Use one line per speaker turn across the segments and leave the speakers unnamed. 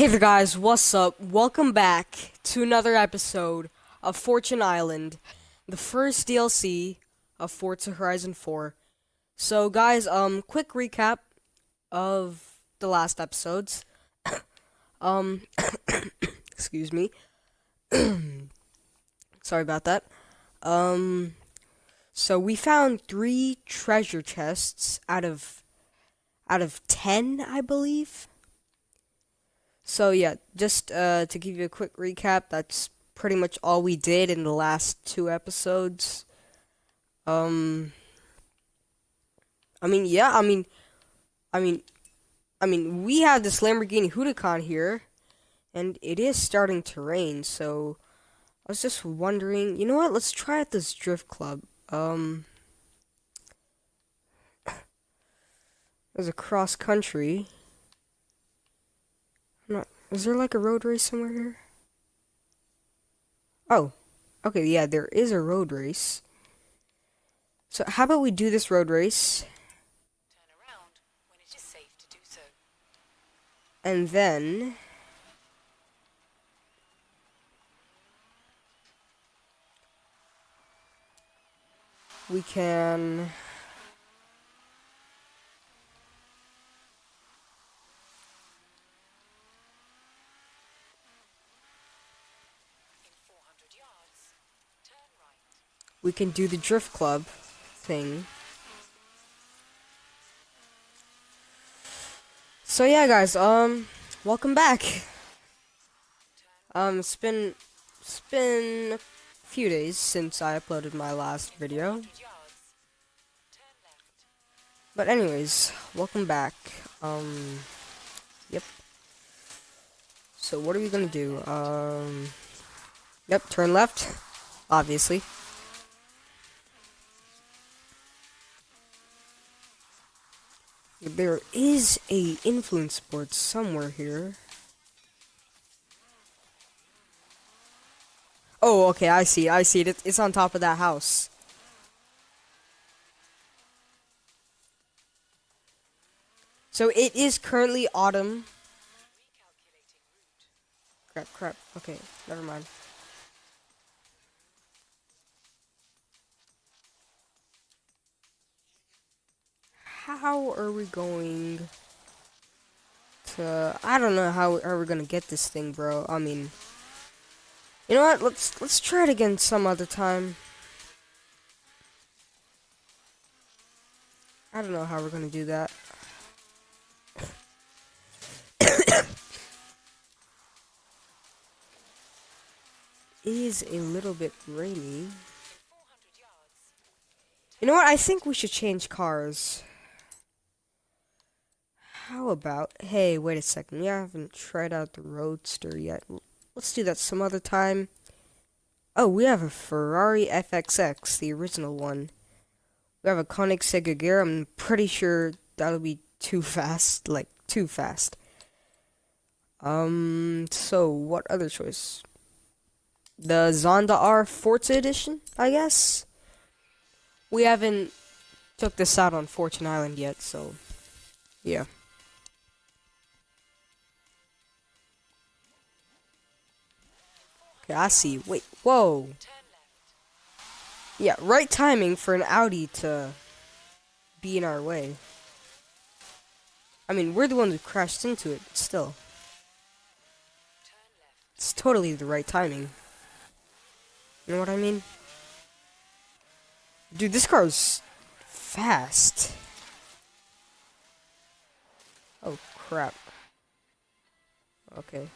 Hey there guys, what's up? Welcome back to another episode of Fortune Island, the first DLC of Forza Horizon 4. So guys, um quick recap of the last episodes. um excuse me. Sorry about that. Um so we found 3 treasure chests out of out of 10, I believe. So yeah, just uh, to give you a quick recap, that's pretty much all we did in the last two episodes. Um, I mean, yeah, I mean, I mean, I mean, we have this Lamborghini Huracan here, and it is starting to rain. So I was just wondering, you know what? Let's try out this drift club. Um, there's a cross country. Is there like a road race somewhere here? Oh, okay, yeah, there is a road race. So how about we do this road race?
Turn around when it is safe to do so.
And then... We can...
In 400 yards, turn right.
We can do the drift club thing. So yeah, guys, um, welcome back. Um, it's been it's been a few days since I uploaded my last video,
100 yards, turn left.
but anyways, welcome back. Um, yep. So what are we gonna do? Um, yep, turn left, obviously. There is a influence board somewhere here. Oh, okay, I see, I see it. It's on top of that house. So it is currently autumn. Crap, crap. Okay, never mind. How are we going to? I don't know how are we gonna get this thing, bro. I mean, you know what? Let's let's try it again some other time. I don't know how we're gonna do that. It is a little bit rainy. You know what? I think we should change cars. How about, hey, wait a second. We haven't tried out the Roadster yet. Let's do that some other time. Oh, we have a Ferrari FXX, the original one. We have a Koenigsegg Agera. I'm pretty sure that'll be too fast. Like, too fast. Um, so what other choice? The Zonda R Forza Edition, I guess? We haven't took this out on Fortune Island yet, so yeah. Okay, I see. Wait, whoa. Yeah, right timing for an Audi to be in our way. I mean, we're the ones who crashed into it, but still. It's totally the right timing. You know what I mean? Dude, this car's fast. Oh, crap. Okay.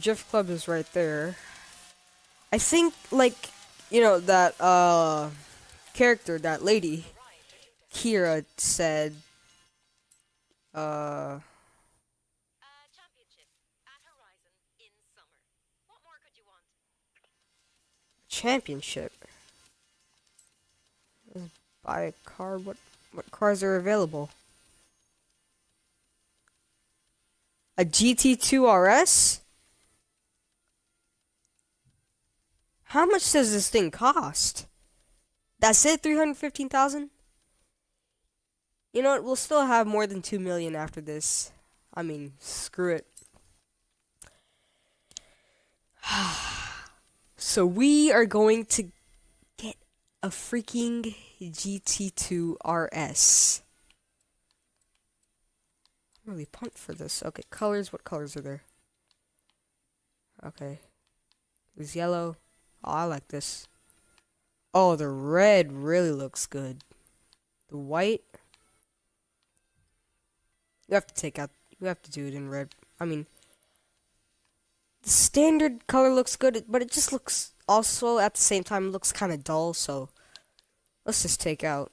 Drift Club is right there. I think, like, you know, that, uh, character, that lady, Kira said, uh,
championship.
buy a car. What what cars are available? A GT2 RS? How much does this thing cost? That's it, 315,000? You know what, we'll still have more than 2 million after this. I mean, screw it. so we are going to get a freaking GT2 RS. I'm really pumped for this. Okay, colors. What colors are there? Okay. There's yellow. Oh, I like this. Oh, the red really looks good. The white. You have to take out. You have to do it in red. I mean, the standard color looks good, but it just looks also at the same time looks kind of dull. So let's just take out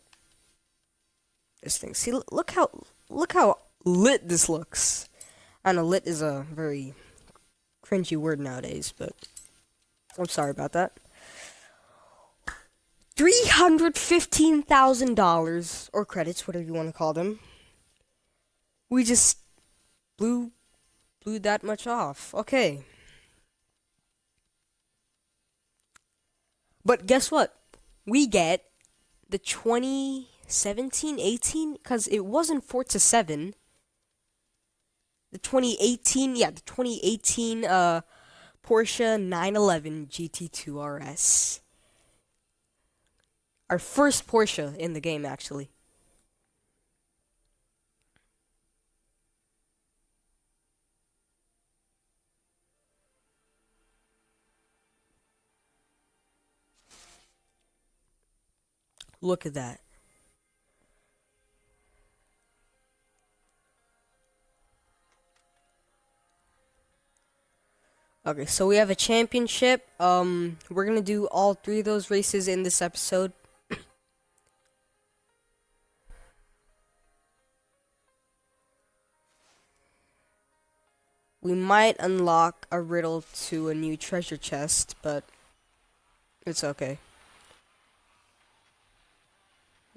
this thing. See, look how look how lit this looks. I know lit is a very cringy word nowadays, but I'm sorry about that. $315,000 or credits, whatever you want to call them. We just blew blew that much off. Okay. But guess what? We get the 2017 18 cuz it wasn't Forza 7. The 2018, yeah, the 2018 uh Porsche 911 GT2 RS. Our first Porsche in the game, actually. Look at that. Okay, so we have a championship. Um, we're gonna do all three of those races in this episode. we might unlock a riddle to a new treasure chest, but it's okay.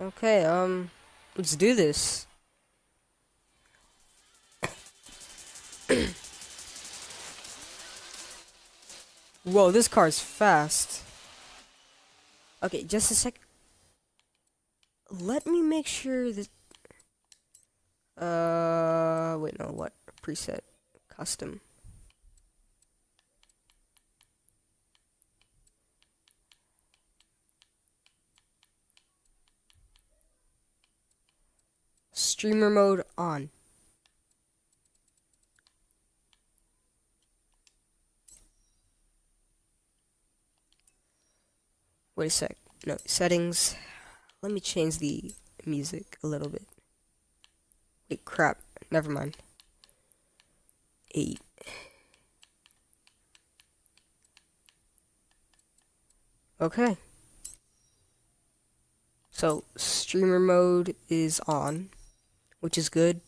Okay, um, let's do this. Whoa, this car is fast. Okay, just a sec. Let me make sure that... Uh, wait, no, what? Preset. Custom. Streamer mode on. Wait a sec. No, settings. Let me change the music a little bit. Wait, crap. Never mind. 8. Okay. So, streamer mode is on, which is good.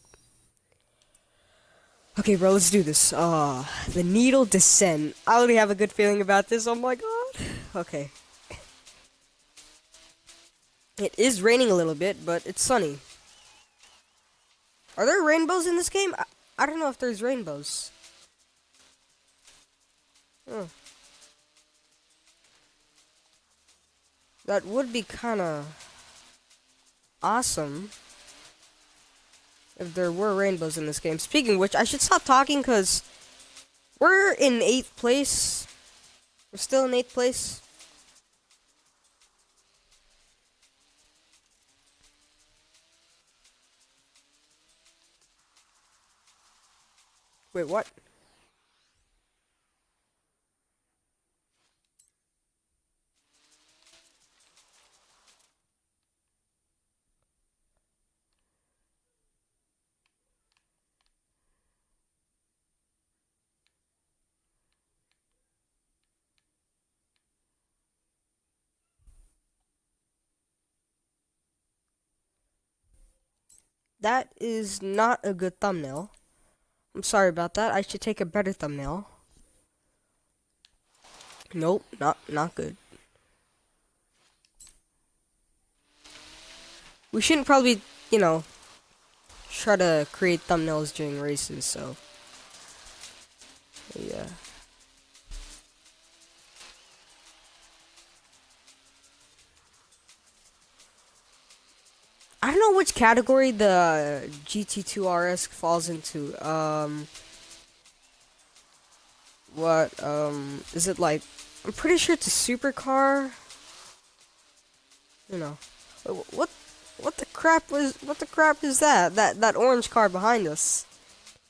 Okay, bro, let's do this. Uh, the needle descent. I already have a good feeling about this. Oh my god. Okay. It is raining a little bit, but it's sunny. Are there rainbows in this game? I, I don't know if there's rainbows. Huh. That would be kind of awesome if there were rainbows in this game. Speaking which, I should stop talking because we're in 8th place. We're still in 8th place. Wait, what? That is not a good thumbnail. I'm sorry about that. I should take a better thumbnail. Nope, not not good. we shouldn't probably, you know, try to create thumbnails during races, so. Yeah. I don't know which category the GT2 RS falls into. Um, what, um, is it like, I'm pretty sure it's a supercar. You know, what, what the crap was, what the crap is that? That, that orange car behind us.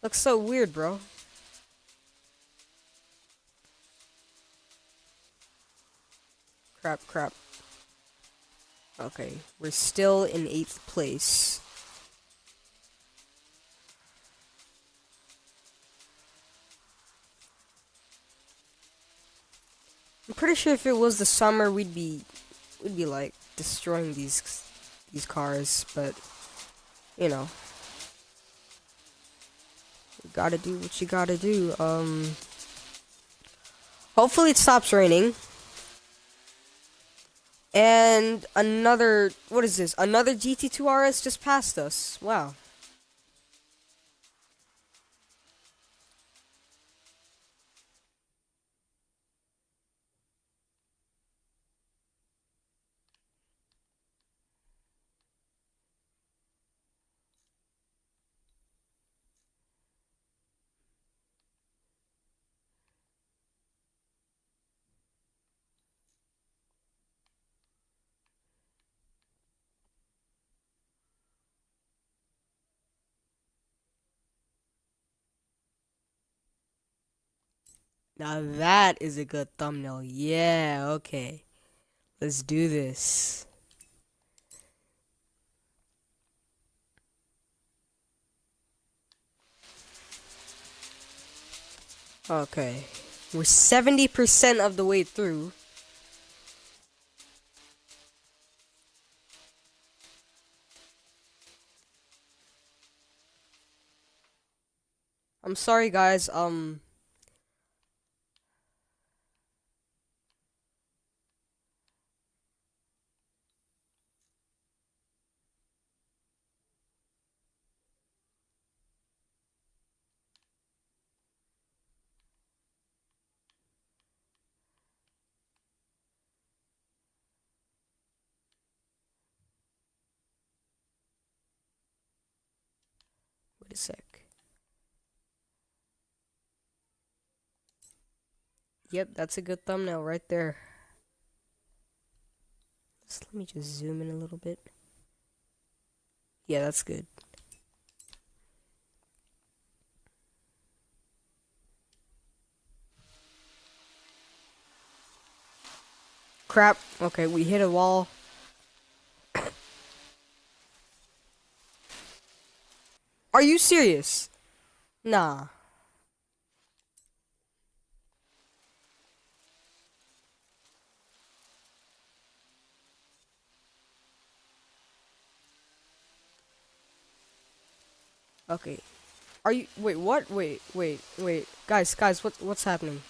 Looks so weird, bro. Crap, crap. Okay, we're still in 8th place. I'm pretty sure if it was the summer, we'd be, we'd be like destroying these, these cars. But you know, you gotta do what you gotta do. Um, hopefully it stops raining. And another, what is this? Another GT2 RS just passed us. Wow. Now that is a good thumbnail. Yeah, okay. Let's do this. Okay. We're 70% of the way through. I'm sorry guys, um Wait a sec. Yep, that's a good thumbnail right there. Just let me just zoom in a little bit. Yeah, that's good. Crap. Okay, we hit a wall. Are you serious? Nah. Okay. Are you wait, what? Wait, wait, wait. Guys, guys, what what's happening?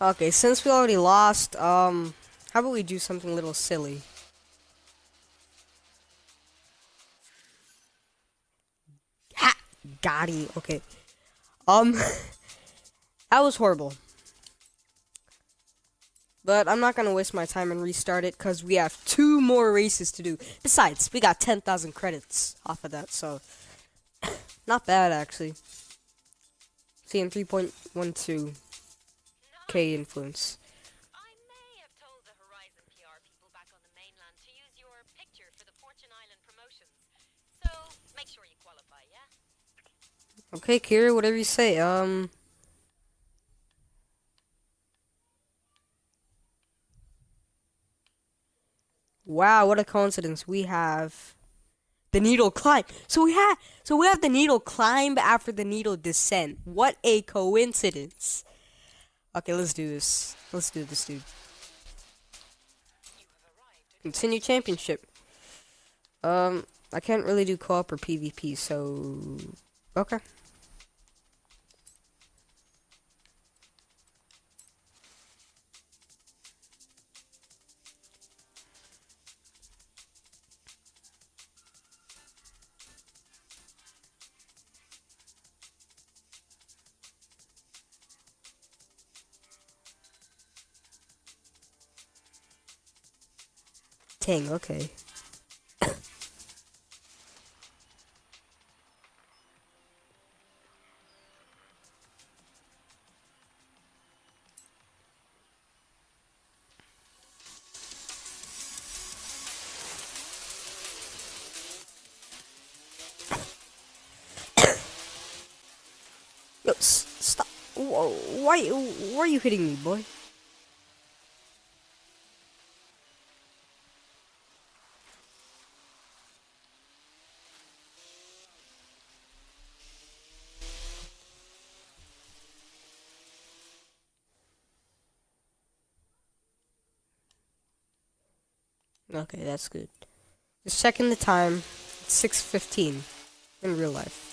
Okay, since we already lost, um, how about we do something a little silly? Ha! Gotti. Okay. Um, that was horrible. But I'm not gonna waste my time and restart it because we have two more races to do. Besides, we got 10,000 credits off of that, so not bad actually. CM 3.12. K influence. Okay, Kira, whatever you say. Um. Wow, what a coincidence. We have the needle climb. So we have so we have the needle climb after the needle descent. What a coincidence. Okay, let's do this. Let's do this, dude. Continue championship. Um, I can't really do co-op or PvP, so okay. Okay. Yo, stop. Whoa, why, why are you hitting me, boy? Okay, that's good. Just checking the time. It's 6.15 in real life.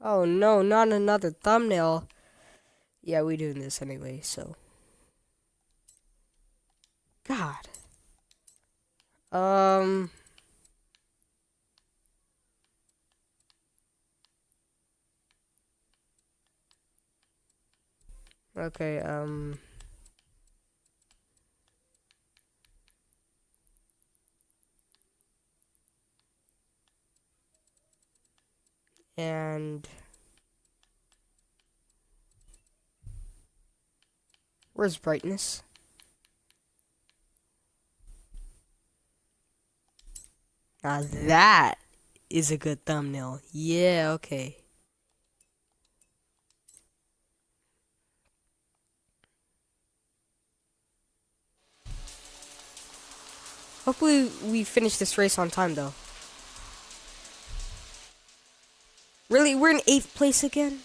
Oh no, not another thumbnail. Yeah, we doing this anyway, so. God. Um. Okay, um. And. Where's brightness? Now that is a good thumbnail. Yeah, okay. Hopefully we finish this race on time though. Really? We're in 8th place again?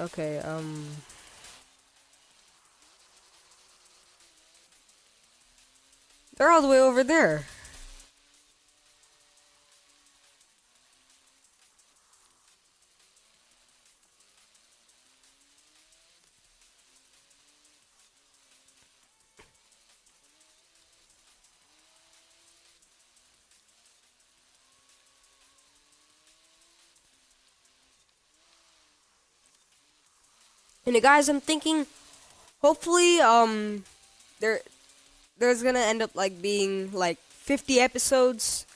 Okay, um... They're all the way over there. And guys, I'm thinking, hopefully, um, there, there's gonna end up like being like 50 episodes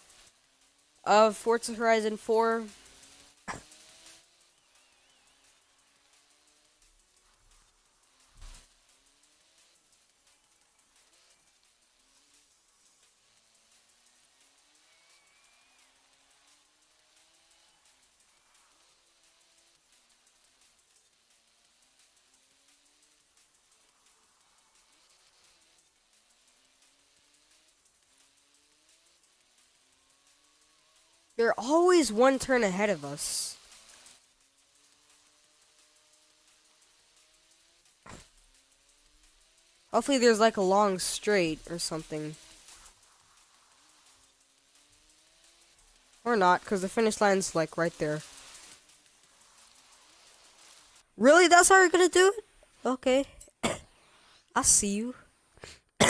of Forza Horizon 4. They're always one turn ahead of us. Hopefully there's like a long straight or something. Or not, because the finish line's like right there. Really? That's how you're gonna do it? Okay. I see you.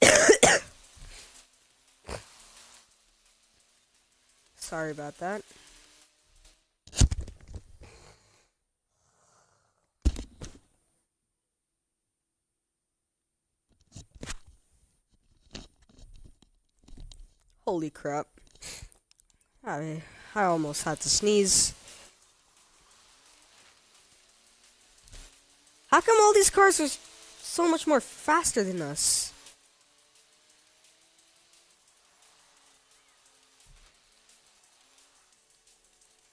Sorry about that. Holy crap. I, I almost had to sneeze. How come all these cars are so much more faster than us?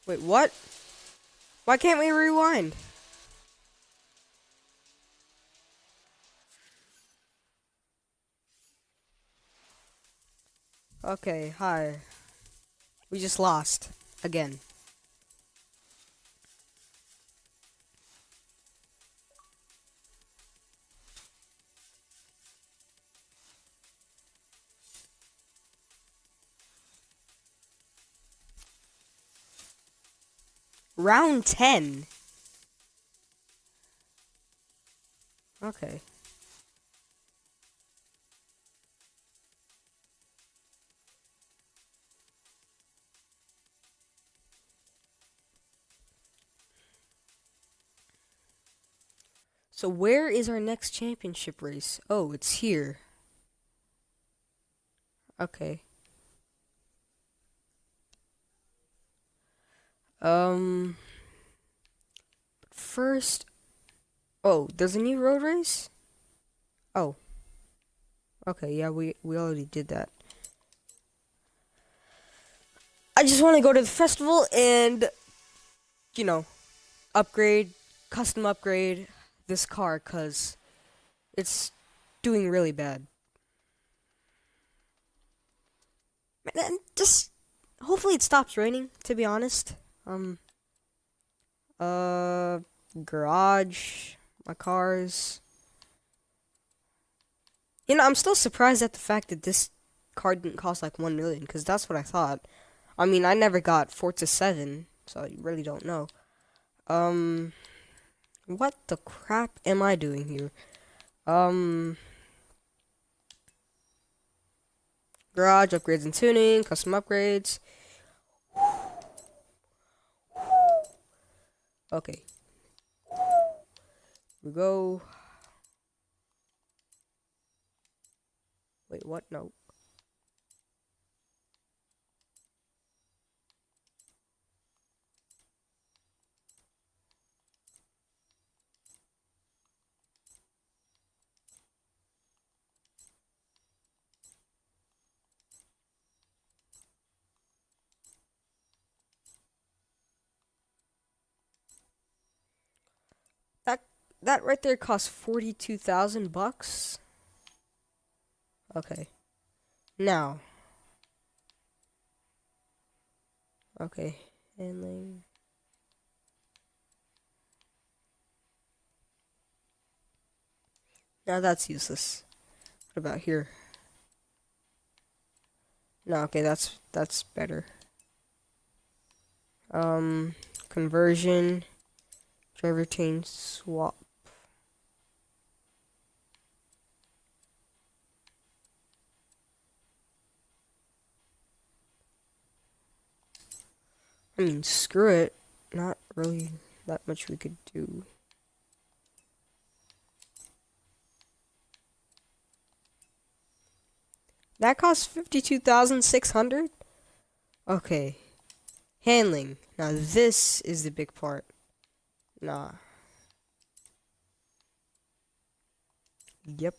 Wait, what? Why can't we rewind? Okay, hi. We just lost. Again. Round 10. Okay. So where is our next championship race? Oh, it's here. Okay. Um first Oh, there's a new road race? Oh. Okay, yeah, we we already did that. I just want to go to the festival and you know, upgrade, custom upgrade this car cuz it's doing really bad. And just hopefully it stops raining, to be honest. Um, uh, garage, my cars. You know, I'm still surprised at the fact that this car didn't cost like 1 million, because that's what I thought. I mean, I never got Forza 7, so I really don't know. Um, what the crap am I doing here? Um, garage upgrades and tuning, custom upgrades. Okay. We go. Wait, what? No. That right there costs 42,000 bucks. Okay. Now. Okay. Handling. Now that's useless. What about here? No, okay, that's that's better. Um, conversion, drivetrain swap. I mean, screw it. Not really that much we could do. That costs 52,600? Okay. Handling. Now this is the big part. Nah. Yep.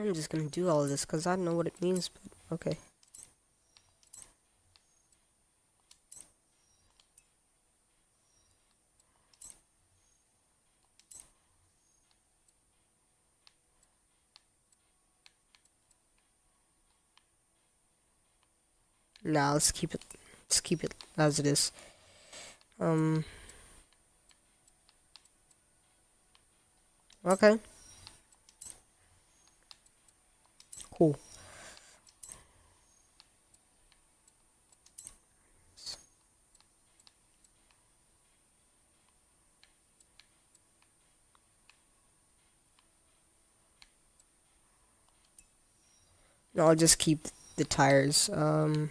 I'm just gonna do all this because I don't know what it means, but okay. Nah, let's keep it. Let's keep it as it is. Um. Okay. Cool. I'll just keep the tires. Um,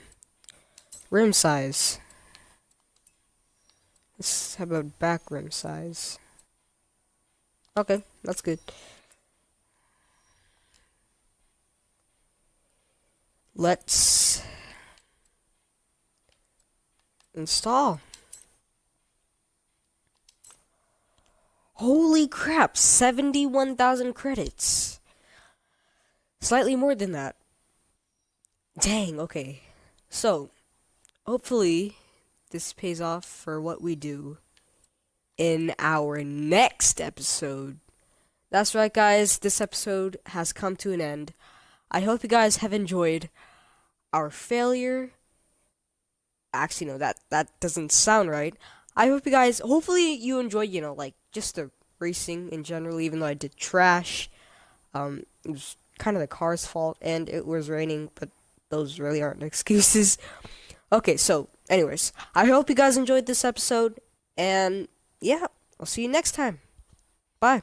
rim size. Let's how about back rim size? Okay, that's good. Let's install. Holy crap, 71,000 credits. Slightly more than that. Dang, okay. So, hopefully, this pays off for what we do in our next episode. That's right, guys. This episode has come to an end. I hope you guys have enjoyed our failure. Actually, no, that that doesn't sound right. I hope you guys. Hopefully, you enjoyed, You know, like just the racing in general. Even though I did trash, um, it was kind of the car's fault, and it was raining. But those really aren't excuses. Okay, so, anyways, I hope you guys enjoyed this episode, and yeah, I'll see you next time. Bye.